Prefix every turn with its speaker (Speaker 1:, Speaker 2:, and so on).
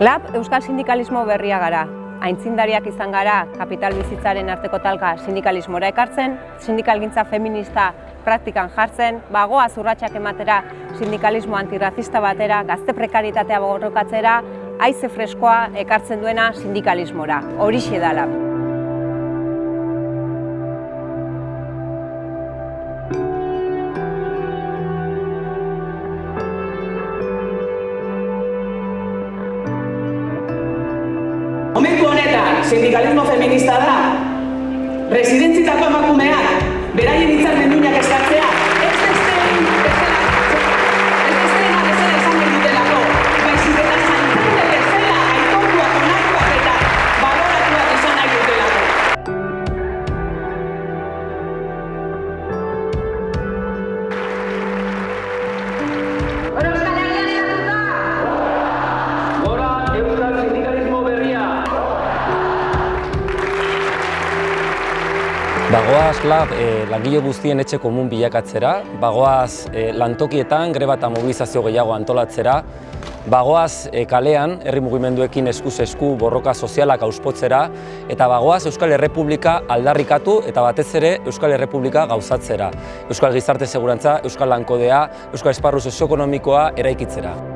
Speaker 1: Lab Euskal Sindikalismo berria gara. Aintzindariak izan gara kapital bizitzaren arteko talka sindikalismora ekartzen, sindikalgintza feminista praktikan jartzen, bagoa zurratxak ematera sindikalismo antirrazista batera, gazte prekaritatea borrokatzera, haize freskoa ekartzen duena sindikalismora. Horixe da lab.
Speaker 2: Sindikalismo feminista da, residentzitako emakumeak, beraien hitzarmen duinak eskatzea,
Speaker 3: Bagoaz lab eh, langile guztien etxe komun bilakatzera, bagoaz eh, lantokietan greba eta mobilizazio gehiago antolatzera, bagoaz eh, kalean herri mugimenduekin eskuz esku borroka sozialak auspotzera, eta bagoaz Euskal Errepublika aldarrikatu eta batez ere Euskal Errepublika gauzatzera. Euskal Gizarte Segurantza, Euskal Lankodea, Euskal Esparru Sozioekonomikoa eraikitzera.